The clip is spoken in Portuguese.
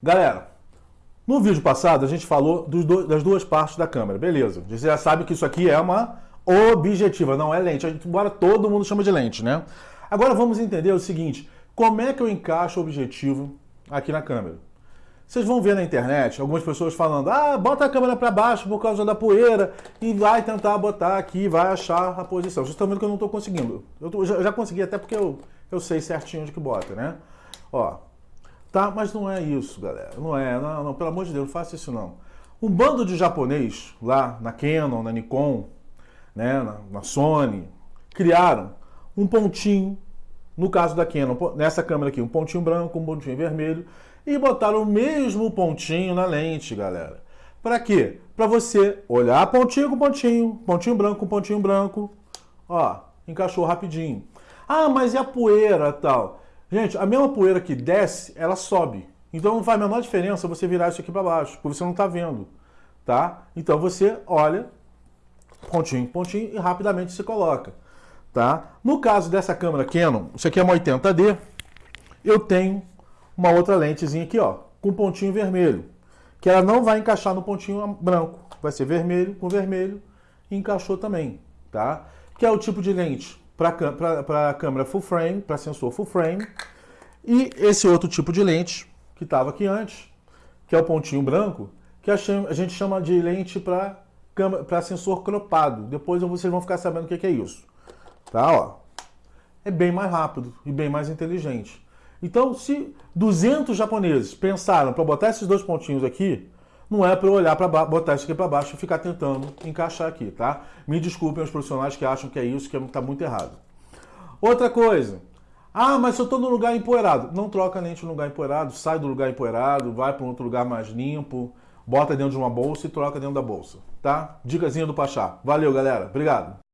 Galera, no vídeo passado a gente falou do, das duas partes da câmera, beleza. Você já sabe que isso aqui é uma objetiva, não é lente, embora todo mundo chama de lente, né? Agora vamos entender o seguinte, como é que eu encaixo o objetivo aqui na câmera? Vocês vão ver na internet algumas pessoas falando, ah, bota a câmera para baixo por causa da poeira e vai tentar botar aqui, vai achar a posição. Vocês estão vendo que eu não estou conseguindo. Eu, tô, já, já consegui até porque eu, eu sei certinho onde que bota, né? Ó, Tá? Mas não é isso, galera. Não é, não, não, pelo amor de Deus, não faça isso não. Um bando de japonês lá na Canon, na Nikon, né, na, na Sony, criaram um pontinho, no caso da Canon, nessa câmera aqui, um pontinho branco, um pontinho vermelho, e botaram o mesmo pontinho na lente, galera. Para quê? Para você olhar pontinho com pontinho, pontinho branco com pontinho branco, ó, encaixou rapidinho. Ah, mas e a poeira tal? Gente, a mesma poeira que desce, ela sobe. Então não faz a menor diferença você virar isso aqui para baixo, porque você não está vendo. Tá? Então você olha, pontinho, pontinho, e rapidamente se coloca. Tá? No caso dessa câmera Canon, isso aqui é uma 80D, eu tenho uma outra lentezinha aqui, ó, com pontinho vermelho, que ela não vai encaixar no pontinho branco, vai ser vermelho com vermelho, e encaixou também, tá? Que é o tipo de lente para a câmera full frame, para sensor full frame, e esse outro tipo de lente que estava aqui antes, que é o pontinho branco, que a gente chama de lente para sensor cropado. Depois vocês vão ficar sabendo o que é isso. Tá, ó. É bem mais rápido e bem mais inteligente. Então, se 200 japoneses pensaram para botar esses dois pontinhos aqui, não é para eu olhar para botar isso aqui para baixo e ficar tentando encaixar aqui, tá? Me desculpem os profissionais que acham que é isso, que está muito errado. Outra coisa. Ah, mas se eu estou no lugar empoeirado. Não troca lente no lugar empoeirado, sai do lugar empoeirado, vai para um outro lugar mais limpo, bota dentro de uma bolsa e troca dentro da bolsa, tá? Dicasinha do Pachá. Valeu, galera. Obrigado.